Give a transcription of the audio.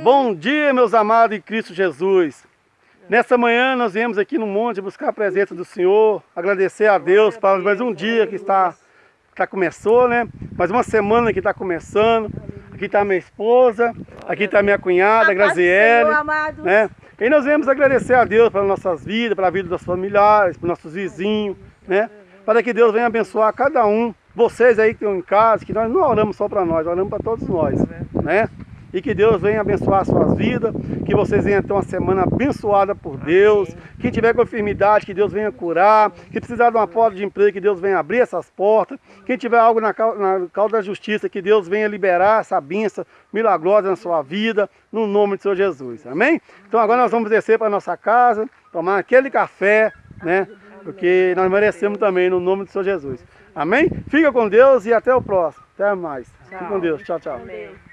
Bom dia, meus amados em Cristo Jesus. Nessa manhã nós viemos aqui no monte buscar a presença do Senhor, agradecer a Deus para mais um dia que está, está começou, né? Mais uma semana que está começando. Aqui está minha esposa, aqui está minha cunhada, Graziele, né? E nós viemos agradecer a Deus pelas nossas vidas, pela vida dos familiares, para nossos vizinhos, né? Para que Deus venha abençoar cada um, vocês aí que estão em casa, que nós não oramos só para nós, oramos para todos nós, né? E que Deus venha abençoar as suas vidas, que vocês venham ter uma semana abençoada por Deus. Amém. Quem tiver com enfermidade, que Deus venha curar. Que precisar de uma porta de emprego, que Deus venha abrir essas portas. Quem tiver algo na, causa da justiça, que Deus venha liberar essa bênção milagrosa na sua vida, no nome do Senhor Jesus. Amém? Então agora nós vamos descer para a nossa casa, tomar aquele café, né? Porque nós merecemos também, no nome do Senhor Jesus. Amém? Fica com Deus e até o próximo. Até mais. Fica com Deus. Tchau, tchau. Amém.